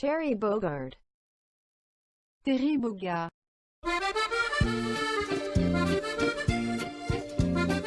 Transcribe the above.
Terry Bogard. Terry Bogard.